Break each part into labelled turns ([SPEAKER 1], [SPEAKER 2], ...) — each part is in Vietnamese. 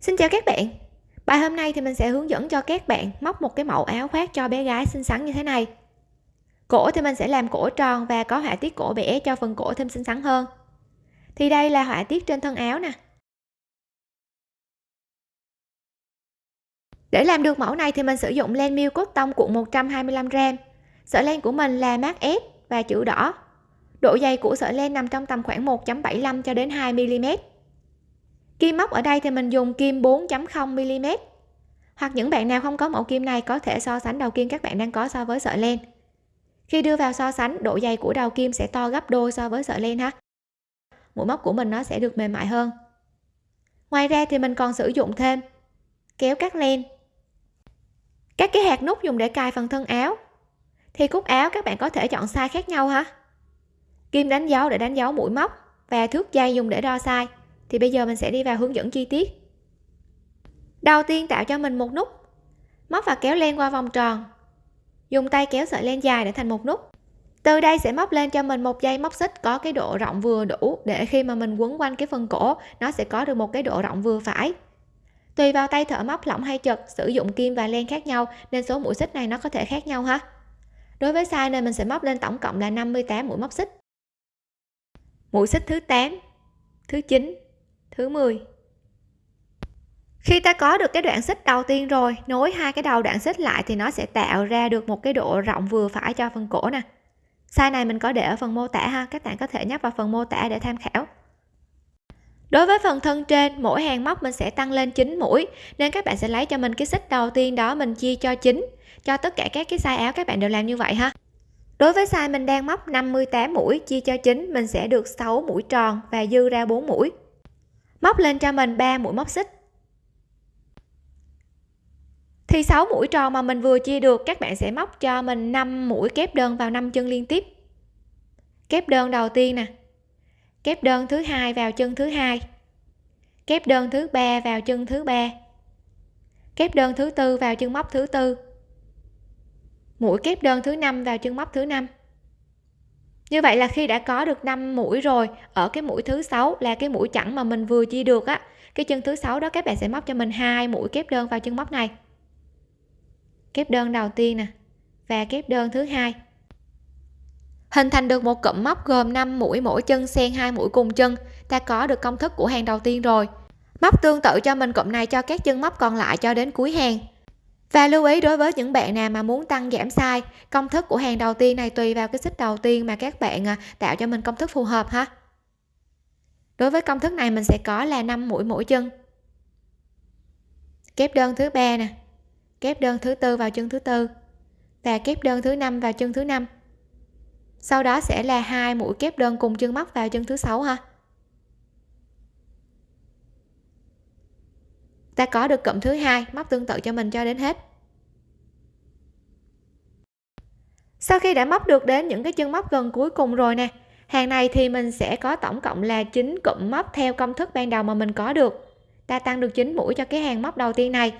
[SPEAKER 1] Xin chào các bạn. Bài hôm nay thì mình sẽ hướng dẫn cho các bạn móc một cái mẫu áo khoác cho bé gái xinh xắn như thế này. Cổ thì mình sẽ làm cổ tròn và có họa tiết cổ bẻ cho phần cổ thêm xinh xắn hơn. Thì đây là họa tiết trên thân áo nè. Để làm được mẫu này thì mình sử dụng len miêu cốt tông cuộn 125g Sợi len của mình là mát S và chữ đỏ. Độ dày của sợi len nằm trong tầm khoảng 1.75 cho đến 2 mm kim móc ở đây thì mình dùng kim 4.0 mm. Hoặc những bạn nào không có mẫu kim này có thể so sánh đầu kim các bạn đang có so với sợi len. Khi đưa vào so sánh, độ dày của đầu kim sẽ to gấp đôi so với sợi len ha. Mũi móc của mình nó sẽ được mềm mại hơn. Ngoài ra thì mình còn sử dụng thêm kéo cắt len. Các cái hạt nút dùng để cài phần thân áo. Thì cúc áo các bạn có thể chọn size khác nhau ha. Kim đánh dấu để đánh dấu mũi móc và thước dây dùng để đo size thì bây giờ mình sẽ đi vào hướng dẫn chi tiết. Đầu tiên tạo cho mình một nút. Móc và kéo len qua vòng tròn. Dùng tay kéo sợi len dài để thành một nút. Từ đây sẽ móc lên cho mình một dây móc xích có cái độ rộng vừa đủ để khi mà mình quấn quanh cái phần cổ, nó sẽ có được một cái độ rộng vừa phải. Tùy vào tay thợ móc lỏng hay chật, sử dụng kim và len khác nhau, nên số mũi xích này nó có thể khác nhau ha. Đối với size này mình sẽ móc lên tổng cộng là 58 mũi móc xích. Mũi xích thứ 8 thứ 9 thứ 10 khi ta có được cái đoạn xích đầu tiên rồi, nối hai cái đầu đoạn xích lại thì nó sẽ tạo ra được một cái độ rộng vừa phải cho phần cổ nè. Size này mình có để ở phần mô tả ha, các bạn có thể nhấp vào phần mô tả để tham khảo. Đối với phần thân trên, mỗi hàng móc mình sẽ tăng lên 9 mũi, nên các bạn sẽ lấy cho mình cái xích đầu tiên đó mình chia cho 9 cho tất cả các cái size áo các bạn đều làm như vậy ha. Đối với size mình đang móc 58 mũi, chia cho 9 mình sẽ được 6 mũi tròn và dư ra 4 mũi móc lên cho mình 3 mũi móc xích. Thì 6 mũi tròn mà mình vừa chia được, các bạn sẽ móc cho mình 5 mũi kép đơn vào 5 chân liên tiếp. Kép đơn đầu tiên nè. Kép đơn thứ hai vào chân thứ hai. Kép đơn thứ ba vào chân thứ ba. Kép đơn thứ tư vào chân móc thứ tư. Mũi kép đơn thứ năm vào chân móc thứ năm như vậy là khi đã có được 5 mũi rồi, ở cái mũi thứ sáu là cái mũi chẵn mà mình vừa chia được á, cái chân thứ sáu đó các bạn sẽ móc cho mình hai mũi kép đơn vào chân móc này. Kép đơn đầu tiên nè, và kép đơn thứ hai. Hình thành được một cụm móc gồm 5 mũi mỗi chân xen hai mũi cùng chân, ta có được công thức của hàng đầu tiên rồi. Móc tương tự cho mình cụm này cho các chân móc còn lại cho đến cuối hàng và lưu ý đối với những bạn nào mà muốn tăng giảm size, công thức của hàng đầu tiên này tùy vào cái xích đầu tiên mà các bạn à, tạo cho mình công thức phù hợp ha. Đối với công thức này mình sẽ có là 5 mũi mỗi chân. Kép đơn thứ ba nè, kép đơn thứ tư vào chân thứ tư, và kép đơn thứ năm vào chân thứ năm. Sau đó sẽ là hai mũi kép đơn cùng chân móc vào chân thứ sáu ha. Ta có được cụm thứ hai, móc tương tự cho mình cho đến hết. Sau khi đã móc được đến những cái chân móc gần cuối cùng rồi nè, hàng này thì mình sẽ có tổng cộng là 9 cụm móc theo công thức ban đầu mà mình có được. Ta tăng được 9 mũi cho cái hàng móc đầu tiên này.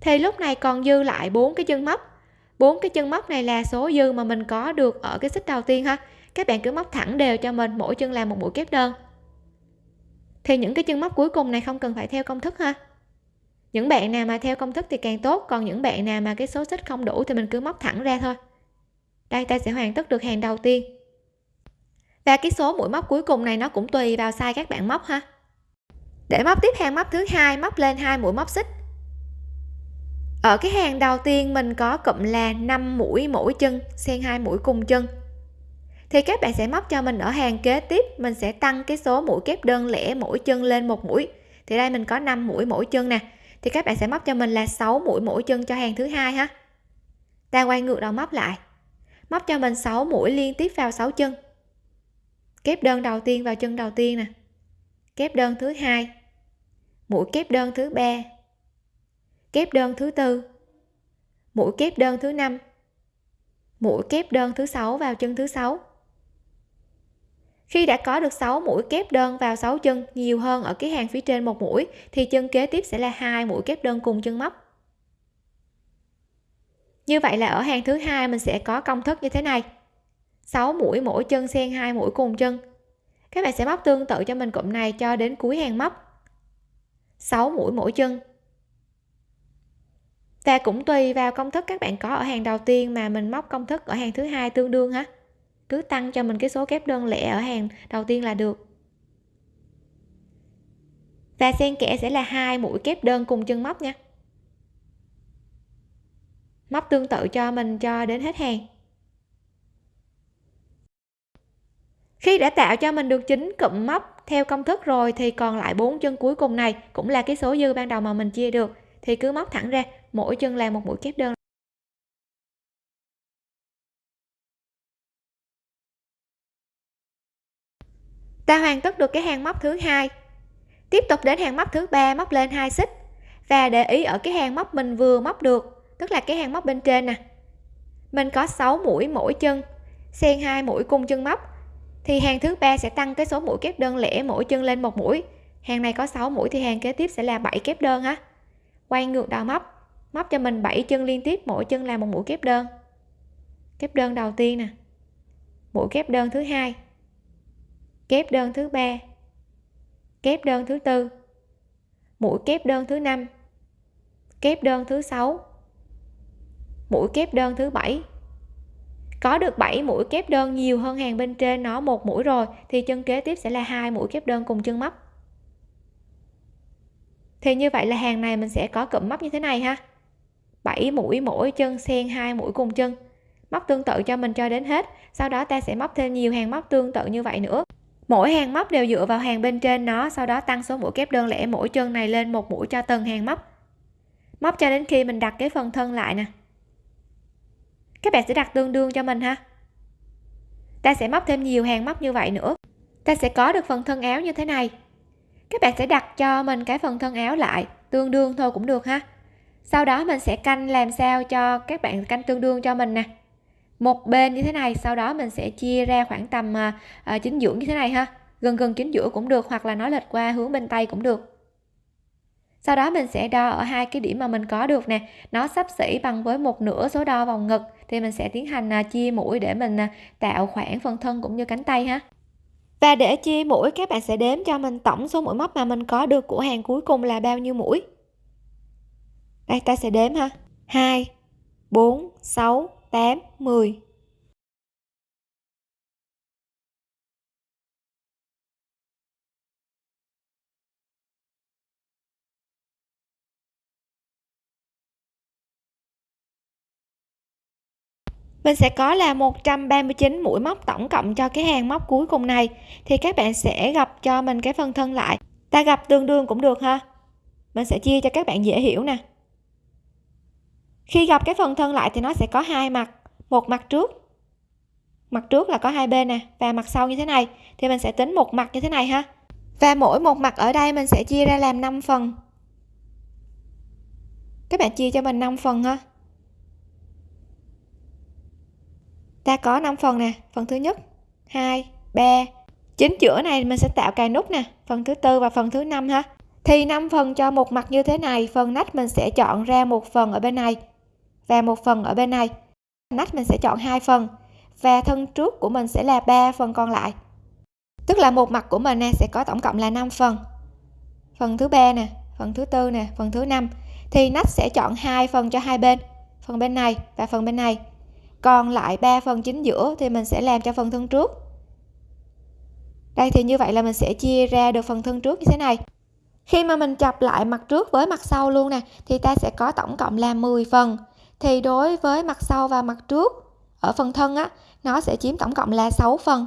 [SPEAKER 1] Thì lúc này còn dư lại bốn cái chân móc. Bốn cái chân móc này là số dư mà mình có được ở cái xích đầu tiên ha. Các bạn cứ móc thẳng đều cho mình, mỗi chân làm một mũi kép đơn. Thì những cái chân móc cuối cùng này không cần phải theo công thức ha những bạn nào mà theo công thức thì càng tốt, còn những bạn nào mà cái số xích không đủ thì mình cứ móc thẳng ra thôi. Đây, ta sẽ hoàn tất được hàng đầu tiên. Và cái số mũi móc cuối cùng này nó cũng tùy vào size các bạn móc ha. Để móc tiếp hàng móc thứ hai, móc lên hai mũi móc xích. Ở cái hàng đầu tiên mình có cụm là 5 mũi mỗi chân, xen hai mũi cùng chân. Thì các bạn sẽ móc cho mình ở hàng kế tiếp, mình sẽ tăng cái số mũi kép đơn lẻ mỗi chân lên một mũi. Thì đây mình có 5 mũi mỗi chân nè thì các bạn sẽ móc cho mình là 6 mũi mỗi chân cho hàng thứ hai ha. Ta quay ngược đầu móc lại. Móc cho mình 6 mũi liên tiếp vào 6 chân. Kép đơn đầu tiên vào chân đầu tiên nè. Kép đơn thứ hai. Mũi kép đơn thứ ba. Kép đơn thứ tư. Mũi kép đơn thứ năm. Mũi kép đơn thứ sáu vào chân thứ sáu khi đã có được 6 mũi kép đơn vào 6 chân nhiều hơn ở cái hàng phía trên một mũi, thì chân kế tiếp sẽ là hai mũi kép đơn cùng chân móc. Như vậy là ở hàng thứ hai mình sẽ có công thức như thế này. 6 mũi mỗi chân xen hai mũi cùng chân. Các bạn sẽ móc tương tự cho mình cụm này cho đến cuối hàng móc. 6 mũi mỗi chân. Và cũng tùy vào công thức các bạn có ở hàng đầu tiên mà mình móc công thức ở hàng thứ hai tương đương ha cứ tăng cho mình cái số kép đơn lẻ ở hàng, đầu tiên là được. Và xen kẽ sẽ là hai mũi kép đơn cùng chân móc nha. Móc tương tự cho mình cho đến hết hàng. Khi đã tạo cho mình được chín cụm móc theo công thức rồi thì còn lại bốn chân cuối cùng này cũng là cái số dư ban đầu mà mình chia được. Thì cứ móc thẳng ra, mỗi chân là một mũi kép đơn. Ta hoàn tất được cái hàng móc thứ hai. Tiếp tục đến hàng móc thứ ba, móc lên hai xích. Và để ý ở cái hàng móc mình vừa móc được, tức là cái hàng móc bên trên nè. Mình có 6 mũi mỗi chân. Xen hai mũi cung chân móc. Thì hàng thứ ba sẽ tăng cái số mũi kép đơn lẻ mỗi chân lên một mũi. Hàng này có 6 mũi thì hàng kế tiếp sẽ là 7 kép đơn ha quay ngược đầu móc. Móc cho mình 7 chân liên tiếp, mỗi chân là một mũi kép đơn. Kép đơn đầu tiên nè. Mũi kép đơn thứ hai kép đơn thứ ba. Kép đơn thứ tư. Mũi kép đơn thứ năm. Kép đơn thứ sáu. Mũi kép đơn thứ bảy. Có được 7 mũi kép đơn nhiều hơn hàng bên trên nó một mũi rồi, thì chân kế tiếp sẽ là hai mũi kép đơn cùng chân móc. Thì như vậy là hàng này mình sẽ có cụm móc như thế này ha. 7 mũi mỗi chân, xen hai mũi cùng chân. Móc tương tự cho mình cho đến hết. Sau đó ta sẽ móc thêm nhiều hàng móc tương tự như vậy nữa mỗi hàng móc đều dựa vào hàng bên trên nó, sau đó tăng số mũi kép đơn lẻ mỗi chân này lên một mũi cho từng hàng móc. Móc cho đến khi mình đặt cái phần thân lại nè. Các bạn sẽ đặt tương đương cho mình ha. Ta sẽ móc thêm nhiều hàng móc như vậy nữa. Ta sẽ có được phần thân áo như thế này. Các bạn sẽ đặt cho mình cái phần thân áo lại, tương đương thôi cũng được ha. Sau đó mình sẽ canh làm sao cho các bạn canh tương đương cho mình nè một bên như thế này sau đó mình sẽ chia ra khoảng tầm à, à chính giữa như thế này ha. Gần gần chính giữa cũng được hoặc là nó lệch qua hướng bên tay cũng được. Sau đó mình sẽ đo ở hai cái điểm mà mình có được nè. Nó sắp xỉ bằng với một nửa số đo vòng ngực thì mình sẽ tiến hành à, chia mũi để mình à, tạo khoảng phần thân cũng như cánh tay ha. Và để chia mũi các bạn sẽ đếm cho mình tổng số mũi móc mà mình có được của hàng cuối cùng là bao nhiêu mũi. Đây ta sẽ đếm ha. 2 4 6 8 10 mình sẽ có là 139 mũi móc tổng cộng cho cái hàng móc cuối cùng này. Thì các bạn sẽ gặp cho mình cái phần thân lại. Ta gặp tương đương cũng được ha. Mình sẽ chia cho các bạn dễ hiểu nè khi gặp cái phần thân lại thì nó sẽ có hai mặt, một mặt trước mặt trước là có hai bên nè, và mặt sau như thế này, thì mình sẽ tính một mặt như thế này ha. Và mỗi một mặt ở đây mình sẽ chia ra làm 5 phần. Các bạn chia cho mình 5 phần ha. Ta có 5 phần nè, phần thứ nhất 2 3 chính giữa này mình sẽ tạo cài nút nè, phần thứ tư và phần thứ năm ha. Thì 5 phần cho một mặt như thế này, phần nách mình sẽ chọn ra một phần ở bên này và một phần ở bên này. Nách mình sẽ chọn hai phần. Và thân trước của mình sẽ là ba phần còn lại. Tức là một mặt của mình nè sẽ có tổng cộng là 5 phần. Phần thứ ba nè, phần thứ tư nè, phần thứ năm. Thì nách sẽ chọn hai phần cho hai bên. Phần bên này và phần bên này. Còn lại ba phần chính giữa thì mình sẽ làm cho phần thân trước. Đây thì như vậy là mình sẽ chia ra được phần thân trước như thế này. Khi mà mình chập lại mặt trước với mặt sau luôn nè, thì ta sẽ có tổng cộng là 10 phần thì đối với mặt sau và mặt trước, ở phần thân á, nó sẽ chiếm tổng cộng là 6 phần.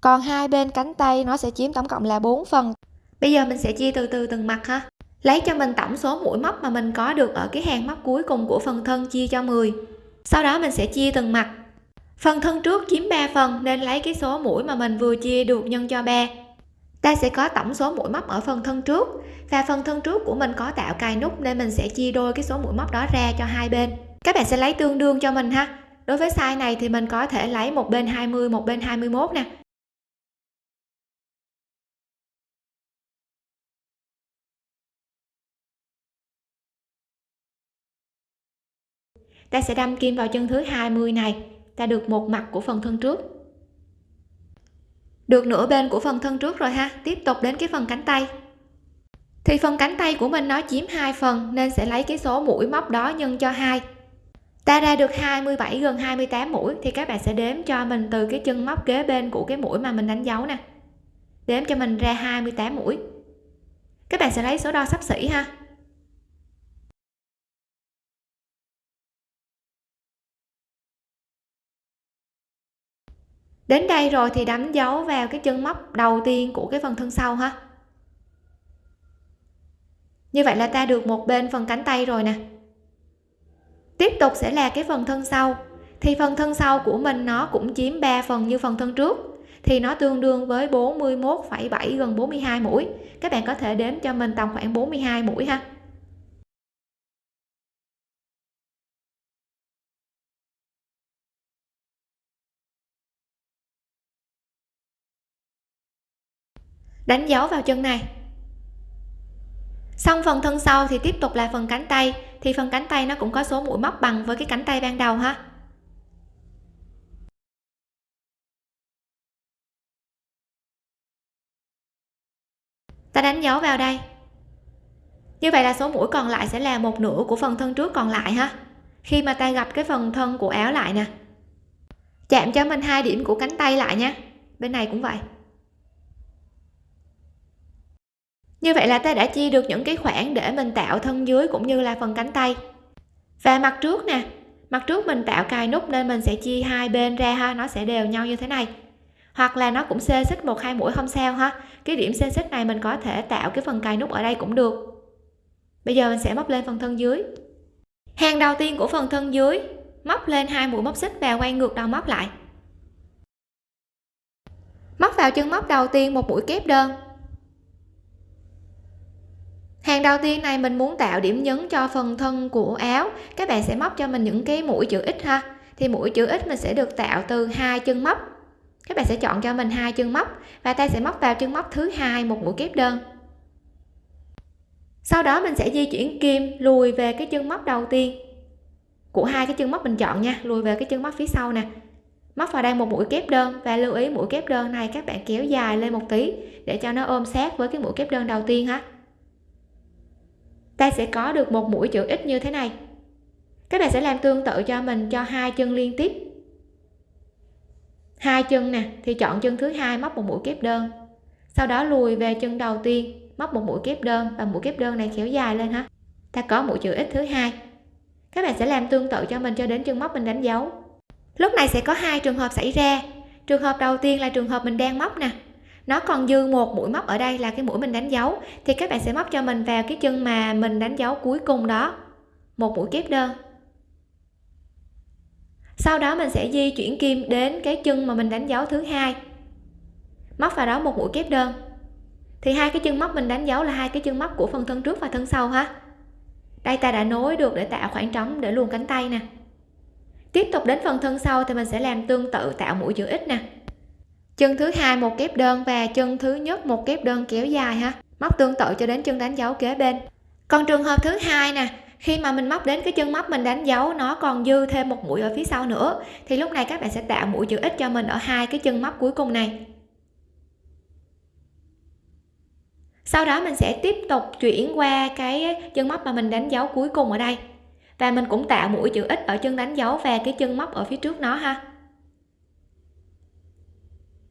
[SPEAKER 1] Còn hai bên cánh tay nó sẽ chiếm tổng cộng là 4 phần. Bây giờ mình sẽ chia từ từ từng mặt ha. Lấy cho mình tổng số mũi móc mà mình có được ở cái hàng móc cuối cùng của phần thân chia cho 10 sau đó mình sẽ chia từng mặt. Phần thân trước chiếm 3 phần, nên lấy cái số mũi mà mình vừa chia được nhân cho 3 ta sẽ có tổng số mũi móc ở phần thân trước. Và phần thân trước của mình có tạo cài nút nên mình sẽ chia đôi cái số mũi móc đó ra cho hai bên. Các bạn sẽ lấy tương đương cho mình ha. Đối với size này thì mình có thể lấy một bên 20 một bên 21 nè. Ta sẽ đâm kim vào chân thứ 20 này. Ta được một mặt của phần thân trước được nửa bên của phần thân trước rồi ha. Tiếp tục đến cái phần cánh tay. Thì phần cánh tay của mình nó chiếm hai phần, nên sẽ lấy cái số mũi móc đó nhân cho hai. Ta ra được 27 gần 28 mũi, thì các bạn sẽ đếm cho mình từ cái chân móc kế bên của cái mũi mà mình đánh dấu nè. Đếm cho mình ra 28 mũi. Các bạn sẽ lấy số đo sắp xỉ ha. Đến đây rồi thì đánh dấu vào cái chân móc đầu tiên của cái phần thân sau ha. Như vậy là ta được một bên phần cánh tay rồi nè. Tiếp tục sẽ là cái phần thân sau. Thì phần thân sau của mình nó cũng chiếm 3 phần như phần thân trước. Thì nó tương đương với 41,7 gần 42 mũi. Các bạn có thể đếm cho mình tầm khoảng 42 mũi ha. Đánh dấu vào chân này. Xong phần thân sau thì tiếp tục là phần cánh tay, thì phần cánh tay nó cũng có số mũi móc bằng với cái cánh tay ban đầu ha. Ta đánh dấu vào đây. Như vậy là số mũi còn lại sẽ là một nửa của phần thân trước còn lại ha. Khi mà ta gặp cái phần thân của áo lại nè. Chạm cho mình hai điểm của cánh tay lại nha. Bên này cũng vậy. Như vậy là ta đã chia được những cái khoảng để mình tạo thân dưới cũng như là phần cánh tay. Và mặt trước nè, mặt trước mình tạo cài nút nên mình sẽ chia hai bên ra ha, nó sẽ đều nhau như thế này. Hoặc là nó cũng xê xích một hai mũi không sao ha, cái điểm xê xích này mình có thể tạo cái phần cài nút ở đây cũng được. Bây giờ mình sẽ móc lên phần thân dưới. Hàng đầu tiên của phần thân dưới, móc lên hai mũi móc xích và quay ngược đầu móc lại. Móc vào chân móc đầu tiên một mũi kép đơn hàng đầu tiên này mình muốn tạo điểm nhấn cho phần thân của áo. Các bạn sẽ móc cho mình những cái mũi chữ x ha. Thì mũi chữ x mình sẽ được tạo từ hai chân móc. Các bạn sẽ chọn cho mình hai chân móc và ta sẽ móc vào chân móc thứ hai một mũi kép đơn. Sau đó mình sẽ di chuyển kim lùi về cái chân móc đầu tiên. Của hai cái chân móc mình chọn nha, lùi về cái chân móc phía sau nè. Móc vào đây một mũi kép đơn và lưu ý mũi kép đơn này các bạn kéo dài lên một tí để cho nó ôm sát với cái mũi kép đơn đầu tiên ha ta sẽ có được một mũi chữ x như thế này. Các bạn sẽ làm tương tự cho mình cho hai chân liên tiếp. Hai chân nè, thì chọn chân thứ hai móc một mũi kép đơn. Sau đó lùi về chân đầu tiên, móc một mũi kép đơn và mũi kép đơn này kéo dài lên ha ta có mũi chữ x thứ hai. Các bạn sẽ làm tương tự cho mình cho đến chân móc mình đánh dấu. Lúc này sẽ có hai trường hợp xảy ra. Trường hợp đầu tiên là trường hợp mình đang móc nè nó còn dư một mũi móc ở đây là cái mũi mình đánh dấu. Thì các bạn sẽ móc cho mình vào cái chân mà mình đánh dấu cuối cùng đó. Một mũi kép đơn. Sau đó mình sẽ di chuyển kim đến cái chân mà mình đánh dấu thứ hai. Móc vào đó một mũi kép đơn. Thì hai cái chân móc mình đánh dấu là hai cái chân móc của phần thân trước và thân sau ha. Đây ta đã nối được để tạo khoảng trống để luồn cánh tay nè. Tiếp tục đến phần thân sau thì mình sẽ làm tương tự tạo mũi chữ x nè chân thứ hai một kép đơn và chân thứ nhất một kép đơn kéo dài ha. Móc tương tự cho đến chân đánh dấu kế bên. Còn trường hợp thứ hai nè, khi mà mình móc đến cái chân móc mình đánh dấu, nó còn dư thêm một mũi ở phía sau nữa, thì lúc này các bạn sẽ tạo mũi chữ x cho mình ở hai cái chân móc cuối cùng này. Sau đó mình sẽ tiếp tục chuyển qua cái chân móc mà mình đánh dấu cuối cùng ở đây. Và mình cũng tạo mũi chữ x ở chân đánh dấu và cái chân móc ở phía trước nó ha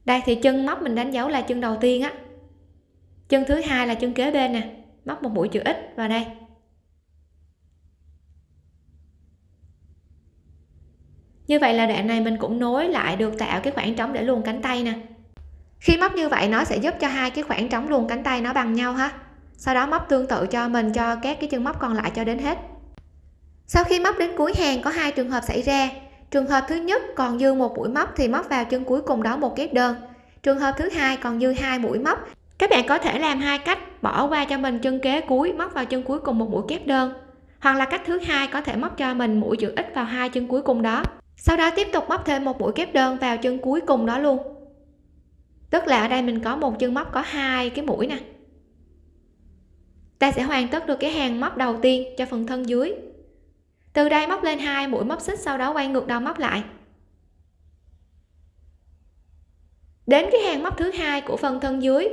[SPEAKER 1] đây, thì chân móc mình đánh dấu là chân đầu tiên á. Chân thứ hai là chân kế bên nè, móc một mũi chữ x vào đây. Như vậy là đoạn này mình cũng nối lại được tạo cái khoảng trống để luồn cánh tay nè. Khi móc như vậy, nó sẽ giúp cho hai cái khoảng trống luồn cánh tay nó bằng nhau ha. Sau đó móc tương tự cho mình, cho các cái chân móc còn lại cho đến hết. Sau khi móc đến cuối hàng, có hai trường hợp xảy ra trường hợp thứ nhất còn dư một mũi móc thì móc vào chân cuối cùng đó một kép đơn. Trường hợp thứ hai còn dư hai mũi móc. Các bạn có thể làm hai cách, bỏ qua cho mình chân kế cuối, móc vào chân cuối cùng một mũi kép đơn. Hoặc là cách thứ hai, có thể móc cho mình mũi chữ x vào hai chân cuối cùng đó. Sau đó tiếp tục móc thêm một mũi kép đơn vào chân cuối cùng đó luôn. Tức là ở đây mình có một chân móc có hai cái mũi nè. Ta sẽ hoàn tất được cái hàng móc đầu tiên cho phần thân dưới từ đây móc lên hai, mũi móc xích, sau đó quay ngược đầu móc lại. Đến cái hàng móc thứ hai của phần thân dưới,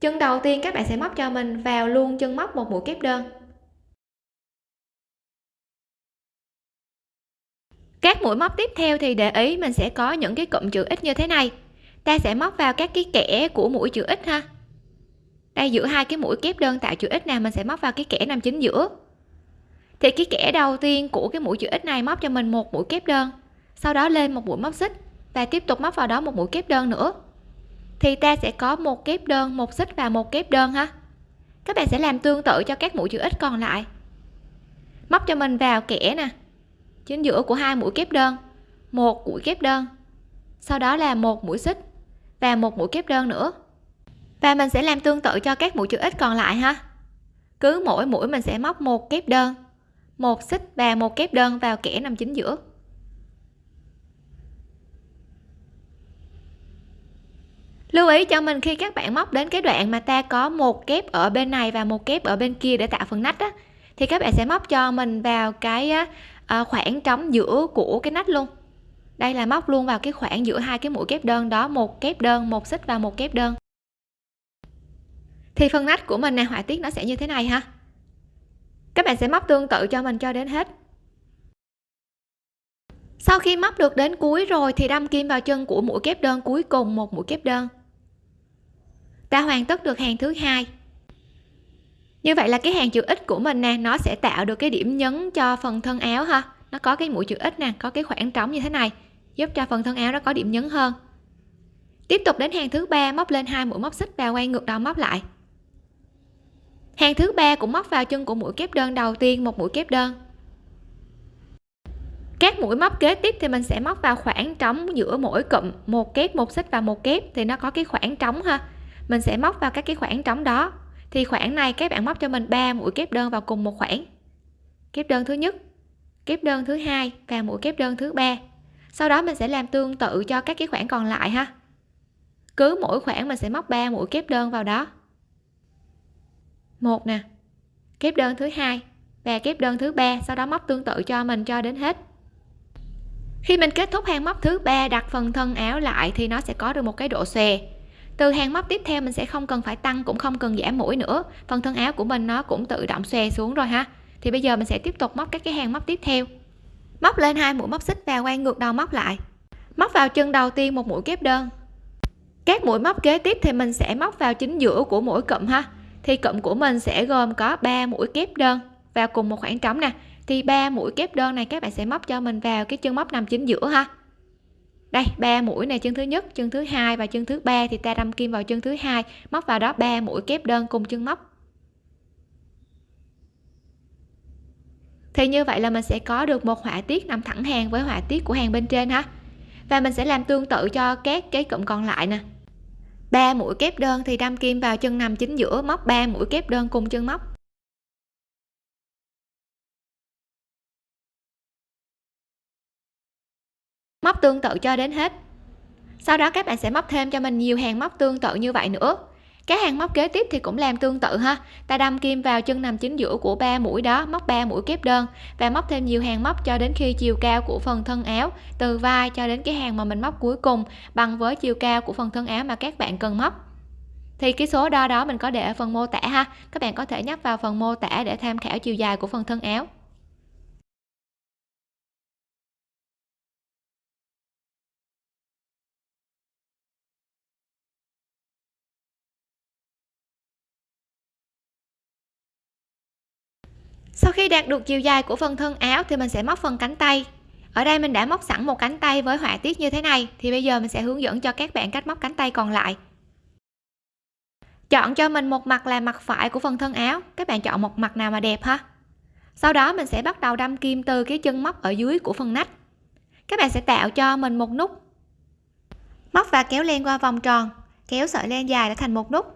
[SPEAKER 1] chân đầu tiên các bạn sẽ móc cho mình vào luôn chân móc một mũi kép đơn. Các mũi móc tiếp theo thì để ý mình sẽ có những cái cụm chữ x như thế này. Ta sẽ móc vào các cái kẽ của mũi chữ x ha. Đây, giữa hai cái mũi kép đơn tạo chữ x nào mình sẽ móc vào cái kẽ nằm chính giữa thì cái kẽ đầu tiên của cái mũi chữ x này móc cho mình một mũi kép đơn. Sau đó lên một mũi móc xích và tiếp tục móc vào đó một mũi kép đơn nữa. Thì ta sẽ có một kép đơn, một xích và một kép đơn ha. Các bạn sẽ làm tương tự cho các mũi chữ x còn lại. Móc cho mình vào kẽ nè. Chính giữa của hai mũi kép đơn, một mũi kép đơn. Sau đó là một mũi xích và một mũi kép đơn nữa. Và mình sẽ làm tương tự cho các mũi chữ x còn lại ha. Cứ mỗi mũi mình sẽ móc một kép đơn một xích và một kép đơn vào kẽ nằm chính giữa. Lưu ý cho mình khi các bạn móc đến cái đoạn mà ta có một kép ở bên này và một kép ở bên kia để tạo phần nách á, thì các bạn sẽ móc cho mình vào cái ờ, khoảng trống giữa của cái nách luôn. Đây là móc luôn vào cái khoảng giữa hai cái mũi kép đơn đó, một kép đơn, một xích và một kép đơn. Thì phần nách của mình nè, họa tiết nó sẽ như thế này ha các bạn sẽ móc tương tự cho mình cho đến hết. Sau khi móc được đến cuối rồi thì đâm kim vào chân của mũi kép đơn cuối cùng, một mũi kép đơn. Ta hoàn tất được hàng thứ hai. Như vậy là cái hàng chữ x của mình nè, nó sẽ tạo được cái điểm nhấn cho phần thân áo ha. Nó có cái mũi chữ x nè, có cái khoảng trống như thế này, giúp cho phần thân áo nó có điểm nhấn hơn. Tiếp tục đến hàng thứ ba, móc lên hai mũi móc xích và quay ngược đầu móc lại hàng thứ ba cũng móc vào chân của mũi kép đơn đầu tiên, một mũi kép đơn. Các mũi móc kế tiếp thì mình sẽ móc vào khoảng trống giữa mỗi cụm, một kép, một xích và một kép, thì nó có cái khoảng trống ha. Mình sẽ móc vào các cái khoảng trống đó. Thì khoảng này các bạn móc cho mình ba mũi kép đơn vào cùng một khoảng. Kép đơn thứ nhất, kép đơn thứ hai và mũi kép đơn thứ ba. Sau đó mình sẽ làm tương tự cho các cái khoảng còn lại ha. Cứ mỗi khoảng mình sẽ móc 3 mũi kép đơn vào đó một nè. Kép đơn thứ hai và kép đơn thứ ba, sau đó móc tương tự cho mình cho đến hết. Khi mình kết thúc hàng móc thứ ba, đặt phần thân áo lại thì nó sẽ có được một cái độ xòe. Từ hàng móc tiếp theo mình sẽ không cần phải tăng, cũng không cần giảm mũi nữa. Phần thân áo của mình nó cũng tự động xòe xuống rồi ha. Thì bây giờ mình sẽ tiếp tục móc các cái hàng móc tiếp theo. Móc lên hai mũi móc xích và quay ngược đầu móc lại. Móc vào chân đầu tiên một mũi kép đơn. Các mũi móc kế tiếp thì mình sẽ móc vào chính giữa của mỗi cụm ha thì cụm của mình sẽ gồm có 3 mũi kép đơn. Vào cùng một khoảng trống nè. Thì ba mũi kép đơn này các bạn sẽ móc cho mình vào cái chân móc nằm chính giữa ha. Đây, ba mũi này chân thứ nhất, chân thứ hai và chân thứ ba. Thì ta đâm kim vào chân thứ hai, móc vào đó ba mũi kép đơn cùng chân móc. Thì như vậy là mình sẽ có được một họa tiết nằm thẳng hàng với họa tiết của hàng bên trên ha. Và mình sẽ làm tương tự cho các cái cụm còn lại nè ba mũi kép đơn thì đâm kim vào chân nằm chính giữa móc. 3 mũi kép đơn cùng chân móc. Móc tương tự cho đến hết. Sau đó các bạn sẽ móc thêm cho mình nhiều hàng móc tương tự như vậy nữa cái hàng móc kế tiếp thì cũng làm tương tự ha. Ta đâm kim vào chân nằm chính giữa của ba mũi đó, móc 3 mũi kép đơn và móc thêm nhiều hàng móc cho đến khi chiều cao của phần thân áo, từ vai cho đến cái hàng mà mình móc cuối cùng bằng với chiều cao của phần thân áo mà các bạn cần móc. Thì cái số đo đó mình có để ở phần mô tả ha. Các bạn có thể nhắc vào phần mô tả để tham khảo chiều dài của phần thân áo. Sau khi đạt được chiều dài của phần thân áo thì mình sẽ móc phần cánh tay. Ở đây mình đã móc sẵn một cánh tay với họa tiết như thế này, thì bây giờ mình sẽ hướng dẫn cho các bạn cách móc cánh tay còn lại. Chọn cho mình một mặt là mặt phải của phần thân áo. Các bạn chọn một mặt nào mà đẹp ha. Sau đó mình sẽ bắt đầu đâm kim từ cái chân móc ở dưới của phần nách. Các bạn sẽ tạo cho mình một nút. Móc và kéo len qua vòng tròn, kéo sợi len dài để thành một nút.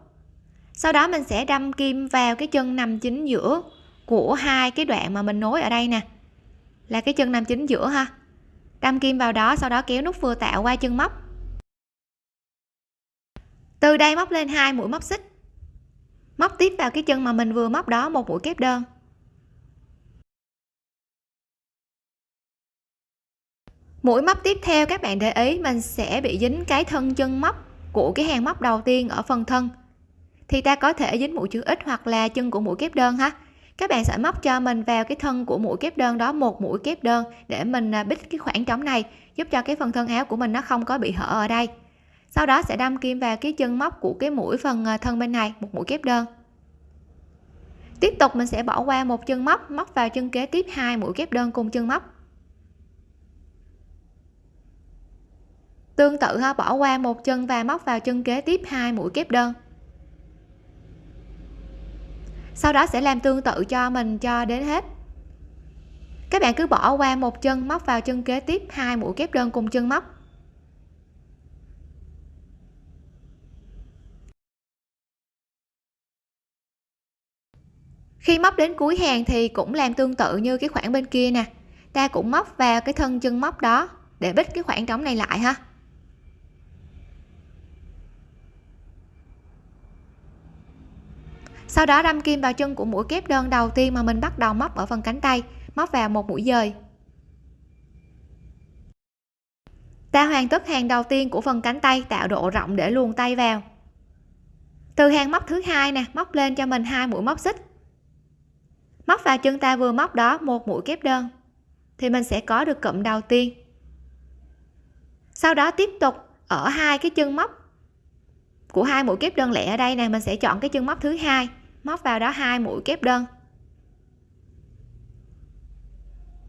[SPEAKER 1] Sau đó mình sẽ đâm kim vào cái chân nằm chính giữa của hai cái đoạn mà mình nối ở đây nè. Là cái chân nằm chính giữa ha. Đâm kim vào đó, sau đó kéo nút vừa tạo qua chân móc. Từ đây móc lên hai mũi móc xích. Móc tiếp vào cái chân mà mình vừa móc đó, một mũi kép đơn. Mũi móc tiếp theo, các bạn để ý, mình sẽ bị dính cái thân chân móc của cái hàng móc đầu tiên ở phần thân. Thì ta có thể dính mũi chữ x hoặc là chân của mũi kép đơn ha các bạn sẽ móc cho mình vào cái thân của mũi kép đơn đó, một mũi kép đơn, để mình à, bít cái khoảng trống này, giúp cho cái phần thân áo của mình nó không có bị hở ở đây. Sau đó sẽ đâm kim vào cái chân móc của cái mũi phần à, thân bên này, một mũi kép đơn. Tiếp tục mình sẽ bỏ qua một chân móc móc vào chân kế tiếp hai mũi kép đơn cùng chân móc. Tương tự ha, bỏ qua một chân và móc vào chân kế tiếp hai mũi kép đơn sau đó sẽ làm tương tự cho mình cho đến hết. Các bạn cứ bỏ qua một chân móc vào chân kế tiếp, hai mũi kép đơn cùng chân móc. Khi móc đến cuối hàng thì cũng làm tương tự như cái khoảng bên kia nè. Ta cũng móc vào cái thân chân móc đó để bít cái khoảng trống này lại ha. Sau đó đâm kim vào chân của mũi kép đơn đầu tiên mà mình bắt đầu móc ở phần cánh tay, móc vào một mũi dời. Ta hoàn tất hàng đầu tiên của phần cánh tay, tạo độ rộng để luồn tay vào. Từ hàng móc thứ hai nè, móc lên cho mình hai mũi móc xích. Móc vào chân ta vừa móc đó, một mũi kép đơn, thì mình sẽ có được cụm đầu tiên. Sau đó tiếp tục ở hai cái chân móc của hai mũi kép đơn lẻ ở đây nè, mình sẽ chọn cái chân móc thứ hai móc vào đó hai mũi kép đơn.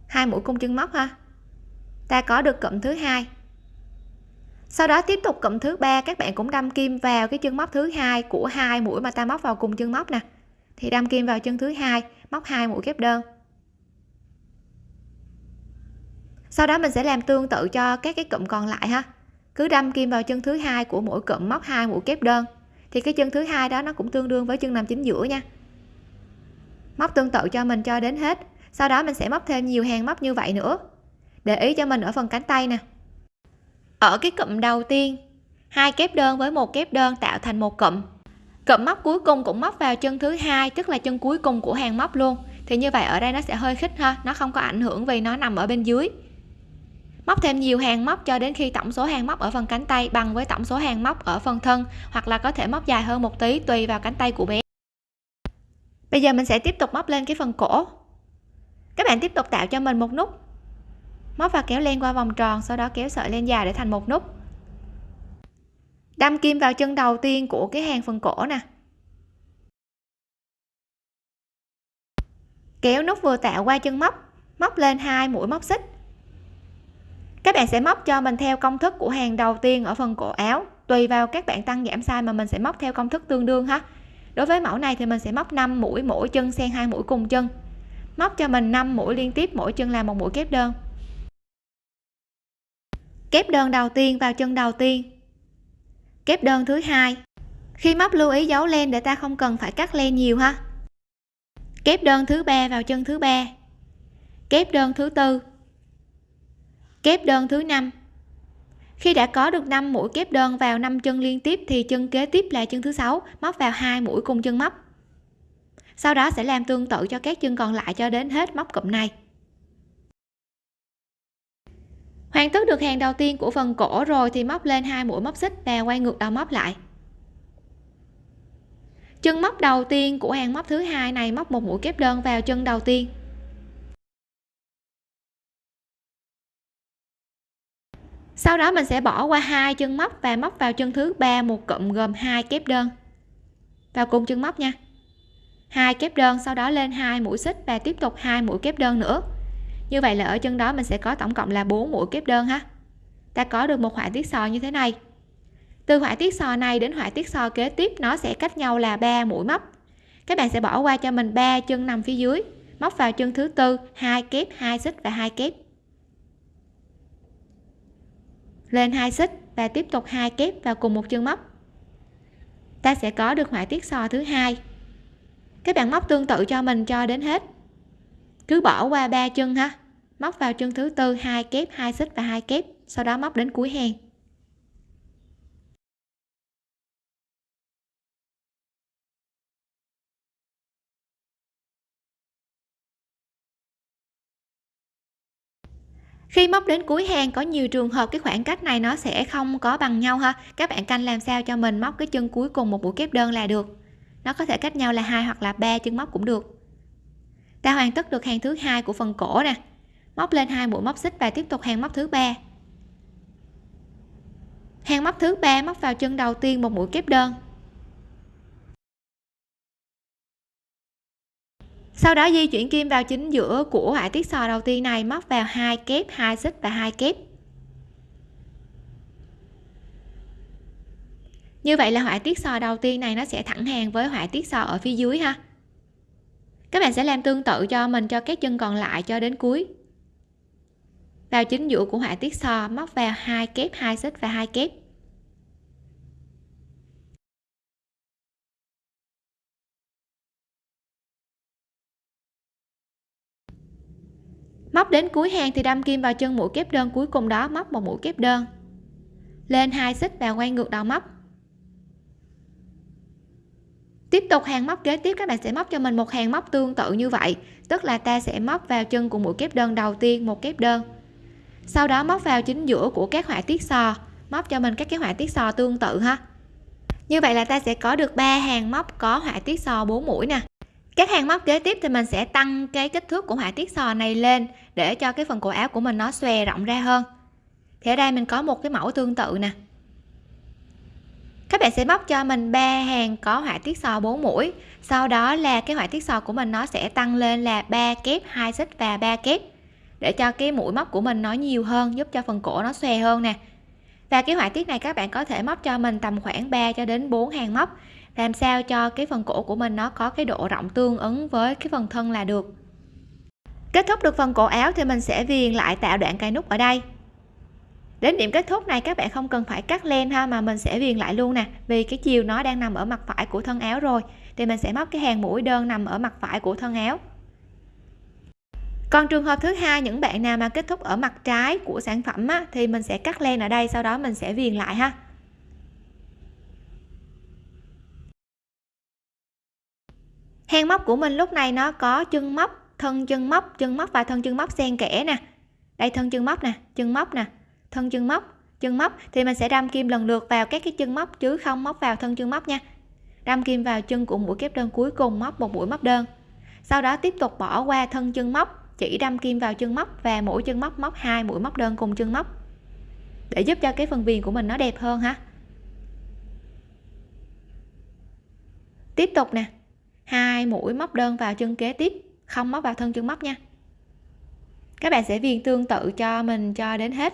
[SPEAKER 1] Hai mũi cung chân móc ha. Ta có được cụm thứ hai. Sau đó tiếp tục cụm thứ ba, các bạn cũng đâm kim vào cái chân móc thứ hai của hai mũi mà ta móc vào cùng chân móc nè. Thì đâm kim vào chân thứ hai, móc hai mũi kép đơn. Sau đó mình sẽ làm tương tự cho các cái cụm còn lại ha. Cứ đâm kim vào chân thứ hai của mỗi cụm, móc hai mũi kép đơn thì cái chân thứ hai đó nó cũng tương đương với chân nằm chính giữa nha. Móc tương tự cho mình cho đến hết, sau đó mình sẽ móc thêm nhiều hàng móc như vậy nữa. Để ý cho mình ở phần cánh tay nè. Ở cái cụm đầu tiên, hai kép đơn với một kép đơn tạo thành một cụm. Cụm móc cuối cùng cũng móc vào chân thứ hai, tức là chân cuối cùng của hàng móc luôn. Thì như vậy ở đây nó sẽ hơi khích ha, nó không có ảnh hưởng vì nó nằm ở bên dưới móc thêm nhiều hàng móc cho đến khi tổng số hàng móc ở phần cánh tay bằng với tổng số hàng móc ở phần thân, hoặc là có thể móc dài hơn một tí tùy vào cánh tay của bé. Bây giờ mình sẽ tiếp tục móc lên cái phần cổ. Các bạn tiếp tục tạo cho mình một nút. Móc và kéo len qua vòng tròn, sau đó kéo sợi len dài để thành một nút. Đâm kim vào chân đầu tiên của cái hàng phần cổ nè. Kéo nút vừa tạo qua chân móc. Móc lên hai mũi móc xích các bạn sẽ móc cho mình theo công thức của hàng đầu tiên ở phần cổ áo, tùy vào các bạn tăng giảm size mà mình sẽ móc theo công thức tương đương ha. Đối với mẫu này thì mình sẽ móc 5 mũi mỗi chân xen hai mũi cùng chân. Móc cho mình 5 mũi liên tiếp, mỗi chân là một mũi kép đơn. Kép đơn đầu tiên vào chân đầu tiên. Kép đơn thứ hai. Khi móc lưu ý dấu len để ta không cần phải cắt len nhiều ha. Kép đơn thứ ba vào chân thứ ba. Kép đơn thứ tư kép đơn thứ năm. Khi đã có được 5 mũi kép đơn vào 5 chân liên tiếp thì chân kế tiếp là chân thứ sáu, móc vào hai mũi cùng chân móc. Sau đó sẽ làm tương tự cho các chân còn lại cho đến hết móc cụm này. Hoàn tất được hàng đầu tiên của phần cổ rồi thì móc lên hai mũi móc xích và quay ngược đầu móc lại. Chân móc đầu tiên của hàng móc thứ hai này móc một mũi kép đơn vào chân đầu tiên. Sau đó mình sẽ bỏ qua hai chân móc và móc vào chân thứ ba một cụm gồm hai kép đơn. Vào cùng chân móc nha. Hai kép đơn, sau đó lên hai mũi xích và tiếp tục hai mũi kép đơn nữa. Như vậy là ở chân đó mình sẽ có tổng cộng là 4 mũi kép đơn ha. Ta có được một họa tiết sò như thế này. Từ họa tiết sò này đến họa tiết sò kế tiếp, nó sẽ cách nhau là 3 mũi móc. Các bạn sẽ bỏ qua cho mình ba chân nằm phía dưới, móc vào chân thứ tư, hai kép, hai xích và hai kép. Lên hai xích và tiếp tục hai kép vào cùng một chân móc. Ta sẽ có được họa tiết sò thứ hai. Các bạn móc tương tự cho mình cho đến hết. Cứ bỏ qua ba chân ha. Móc vào chân thứ tư, hai kép, hai xích và hai kép, sau đó móc đến cuối hàng khi móc đến cuối hàng có nhiều trường hợp cái khoảng cách này nó sẽ không có bằng nhau ha. Các bạn canh làm sao cho mình móc cái chân cuối cùng một mũi kép đơn là được. Nó có thể cách nhau là hai hoặc là ba chân móc cũng được. Ta hoàn tất được hàng thứ hai của phần cổ nè. Móc lên hai mũi móc xích và tiếp tục hàng móc thứ ba. Hàng móc thứ ba móc vào chân đầu tiên một mũi kép đơn. Sau đó di chuyển kim vào chính giữa của họa tiết sò đầu tiên này, móc vào hai kép, hai xích và hai kép. Như vậy là họa tiết sò đầu tiên này nó sẽ thẳng hàng với họa tiết sò ở phía dưới ha. Các bạn sẽ làm tương tự cho mình, cho các chân còn lại cho đến cuối. Vào chính giữa của họa tiết sò, móc vào hai kép, hai xích và hai kép. Móc đến cuối hàng thì đâm kim vào chân mũi kép đơn cuối cùng đó, móc một mũi kép đơn. Lên hai xích và quay ngược đầu móc. Tiếp tục hàng móc kế tiếp, các bạn sẽ móc cho mình một hàng móc tương tự như vậy. Tức là ta sẽ móc vào chân của mũi kép đơn đầu tiên một kép đơn. Sau đó móc vào chính giữa của các họa tiết sò. Móc cho mình các cái họa tiết sò tương tự ha. Như vậy là ta sẽ có được ba hàng móc có họa tiết sò 4 mũi nè các hàng móc kế tiếp thì mình sẽ tăng cái kích thước của họa tiết sò này lên để cho cái phần cổ áo của mình nó xòe rộng ra hơn. Thì ở đây mình có một cái mẫu tương tự nè. Các bạn sẽ móc cho mình ba hàng có họa tiết sò 4 mũi, sau đó là cái họa tiết sò của mình nó sẽ tăng lên là ba kép, hai xích và ba kép, để cho cái mũi móc của mình nó nhiều hơn, giúp cho phần cổ nó xòe hơn nè. Và cái họa tiết này các bạn có thể móc cho mình tầm khoảng 3 cho đến 4 hàng móc làm sao cho cái phần cổ của mình nó có cái độ rộng tương ứng với cái phần thân là được? Kết thúc được phần cổ áo thì mình sẽ viền lại tạo đoạn cài nút ở đây. Đến điểm kết thúc này các bạn không cần phải cắt len ha mà mình sẽ viền lại luôn nè vì cái chiều nó đang nằm ở mặt phải của thân áo rồi thì mình sẽ móc cái hàng mũi đơn nằm ở mặt phải của thân áo. Còn trường hợp thứ hai những bạn nào mà kết thúc ở mặt trái của sản phẩm á, thì mình sẽ cắt len ở đây sau đó mình sẽ viền lại ha. Hang móc của mình lúc này nó có chân móc, thân chân móc chân móc và thân chân móc xen kẽ nè. Đây, thân chân móc nè, chân móc nè, thân chân móc chân móc. Thì mình sẽ đâm kim lần lượt vào các cái chân móc chứ không móc vào thân chân móc nha. Đâm kim vào chân của mũi kép đơn cuối cùng, móc một mũi móc đơn. Sau đó tiếp tục bỏ qua thân chân móc, chỉ đâm kim vào chân móc và mỗi chân móc móc hai mũi móc đơn cùng chân móc. Để giúp cho cái phần viền của mình nó đẹp hơn ha. Tiếp tục nè hai mũi móc đơn vào chân kế tiếp, không móc vào thân chân móc nha. Các bạn sẽ viền tương tự cho mình cho đến hết.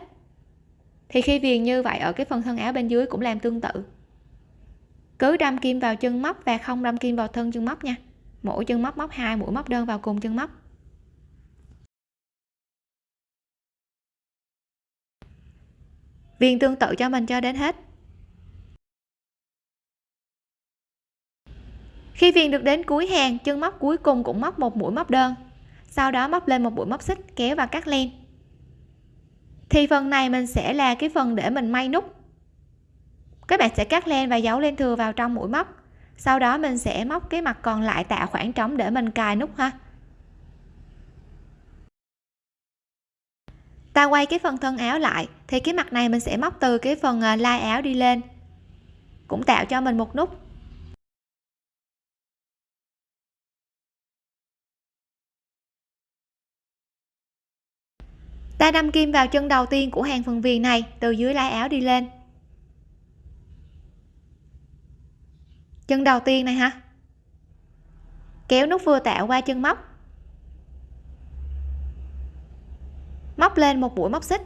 [SPEAKER 1] Thì khi viền như vậy ở cái phần thân áo bên dưới cũng làm tương tự. Cứ đâm kim vào chân móc và không đâm kim vào thân chân móc nha. Mỗi chân móc móc hai mũi móc đơn vào cùng chân móc. Viền tương tự cho mình cho đến hết. Khi viền được đến cuối hàng, chân móc cuối cùng cũng móc một mũi móc đơn. Sau đó móc lên một mũi móc xích, kéo và cắt len. Thì phần này mình sẽ là cái phần để mình may nút. Các bạn sẽ cắt len và giấu len thừa vào trong mũi móc. Sau đó mình sẽ móc cái mặt còn lại tạo khoảng trống để mình cài nút ha. Ta quay cái phần thân áo lại, thì cái mặt này mình sẽ móc từ cái phần à, lai áo đi lên. Cũng tạo cho mình một nút. Ta đâm kim vào chân đầu tiên của hàng phần viền này, từ dưới lá áo đi lên. Chân đầu tiên này ha kéo nút vừa tạo qua chân móc. Móc lên một mũi móc xích.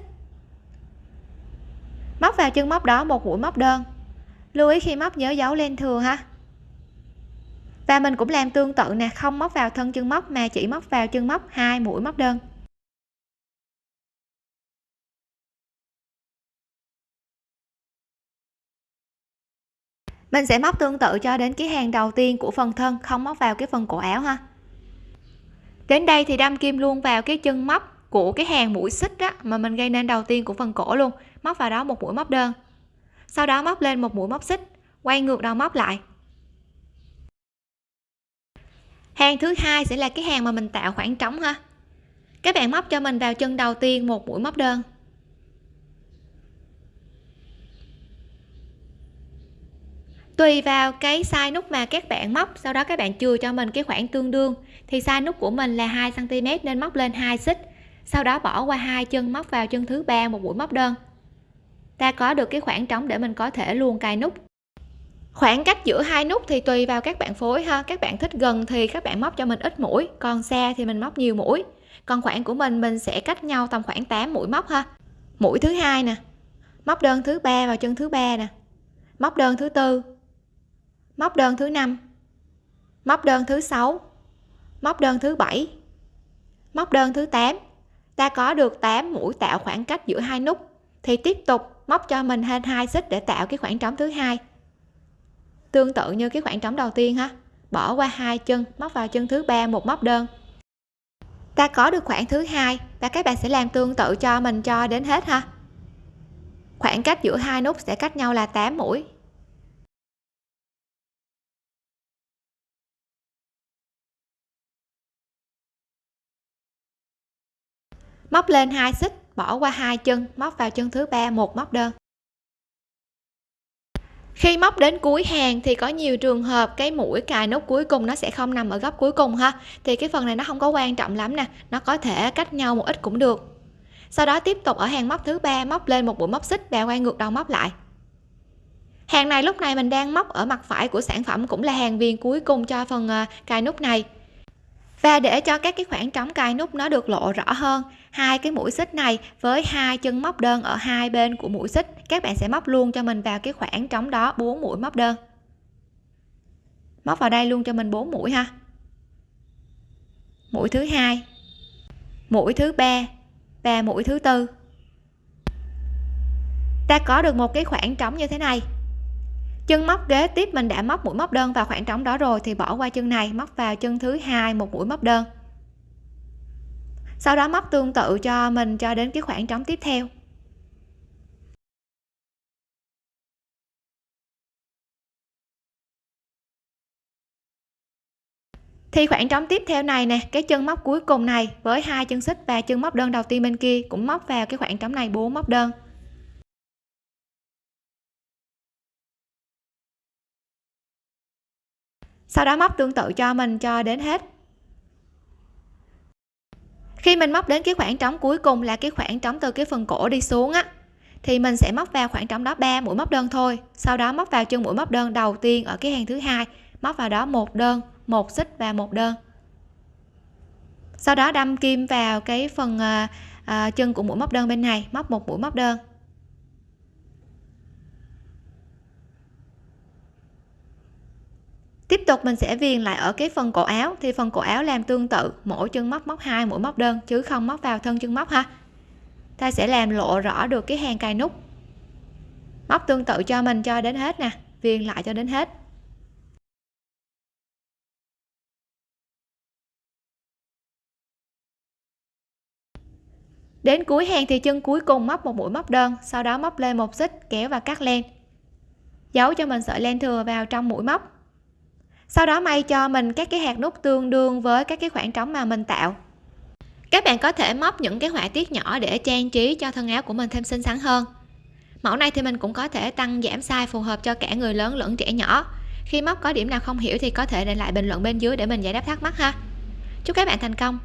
[SPEAKER 1] Móc vào chân móc đó một mũi móc đơn. Lưu ý khi móc nhớ giấu lên thừa ha. Và mình cũng làm tương tự nè, không móc vào thân chân móc mà chỉ móc vào chân móc hai mũi móc đơn. Mình sẽ móc tương tự cho đến cái hàng đầu tiên của phần thân, không móc vào cái phần cổ áo ha. Đến đây thì đâm kim luôn vào cái chân móc của cái hàng mũi xích á, mà mình gây nên đầu tiên của phần cổ luôn. Móc vào đó một mũi móc đơn. Sau đó móc lên một mũi móc xích, quay ngược đầu móc lại. Hàng thứ hai sẽ là cái hàng mà mình tạo khoảng trống ha. Các bạn móc cho mình vào chân đầu tiên một mũi móc đơn. Tùy vào cái size nút mà các bạn móc, sau đó các bạn chừa cho mình cái khoảng tương đương. Thì size nút của mình là 2 cm nên móc lên hai xích, sau đó bỏ qua hai chân, móc vào chân thứ ba, một mũi móc đơn. Ta có được cái khoảng trống để mình có thể luôn cài nút. Khoảng cách giữa hai nút thì tùy vào các bạn phối ha. Các bạn thích gần thì các bạn móc cho mình ít mũi, còn xa thì mình móc nhiều mũi. Còn khoảng của mình mình sẽ cách nhau tầm khoảng 8 mũi móc ha. Mũi thứ hai nè, móc đơn thứ ba vào chân thứ ba nè, móc đơn thứ tư móc đơn thứ năm. Móc đơn thứ sáu. Móc đơn thứ bảy. Móc đơn thứ 8 ta có được 8 mũi tạo khoảng cách giữa hai nút. Thì tiếp tục móc cho mình thêm hai xích để tạo cái khoảng trống thứ hai. Tương tự như cái khoảng trống đầu tiên ha. Bỏ qua hai chân, móc vào chân thứ ba, một móc đơn. Ta có được khoảng thứ hai và các bạn sẽ làm tương tự cho mình cho đến hết ha. Khoảng cách giữa hai nút sẽ cách nhau là 8 mũi. Móc lên hai xích, bỏ qua hai chân, móc vào chân thứ ba, một móc đơn. Khi móc đến cuối hàng thì có nhiều trường hợp cái mũi cài nút cuối cùng nó sẽ không nằm ở góc cuối cùng ha. Thì cái phần này nó không có quan trọng lắm nè, nó có thể cách nhau một ít cũng được. Sau đó tiếp tục ở hàng móc thứ ba, móc lên một mũi móc xích và quay ngược đầu móc lại. Hàng này lúc này mình đang móc ở mặt phải của sản phẩm cũng là hàng viền cuối cùng cho phần à, cài nút này và để cho các cái khoảng trống cài nút nó được lộ rõ hơn, hai cái mũi xích này với hai chân móc đơn ở hai bên của mũi xích, các bạn sẽ móc luôn cho mình vào cái khoảng trống đó bốn mũi móc đơn. Móc vào đây luôn cho mình bốn mũi ha. Mũi thứ hai, mũi thứ ba và mũi thứ tư. Ta có được một cái khoảng trống như thế này chân móc kế tiếp mình đã móc mũi móc đơn vào khoảng trống đó rồi thì bỏ qua chân này, móc vào chân thứ hai một mũi móc đơn. Sau đó móc tương tự cho mình cho đến cái khoảng trống tiếp theo. Thì khoảng trống tiếp theo này nè, cái chân móc cuối cùng này với hai chân xích và chân móc đơn đầu tiên bên kia cũng móc vào cái khoảng trống này bốn móc đơn. Sau đó móc tương tự cho mình cho đến hết. Khi mình móc đến cái khoảng trống cuối cùng là cái khoảng trống từ cái phần cổ đi xuống á thì mình sẽ móc vào khoảng trống đó 3 mũi móc đơn thôi. Sau đó móc vào chân mũi móc đơn đầu tiên ở cái hàng thứ hai móc vào đó một đơn một xích và một đơn. Sau đó đâm kim vào cái phần à, à, chân của mũi móc đơn bên này móc một mũi móc đơn. Tiếp tục mình sẽ viền lại ở cái phần cổ áo. Thì phần cổ áo làm tương tự, mỗi chân móc móc hai mũi móc đơn, chứ không móc vào thân chân móc ha. Ta sẽ làm lộ rõ được cái hàng cài nút. Móc tương tự cho mình cho đến hết nè, viền lại cho đến hết. Đến cuối hàng thì chân cuối cùng móc một mũi móc đơn, sau đó móc lên một xích, kéo và cắt len. Giấu cho mình sợi len thừa vào trong mũi móc sau đó may cho mình các cái hạt nút tương đương với các cái khoảng trống mà mình tạo. Các bạn có thể móc những cái họa tiết nhỏ để trang trí cho thân áo của mình thêm xinh xắn hơn. Mẫu này thì mình cũng có thể tăng giảm size phù hợp cho cả người lớn lẫn trẻ nhỏ. Khi móc có điểm nào không hiểu thì có thể để lại bình luận bên dưới để mình giải đáp thắc mắc ha. Chúc các bạn thành công!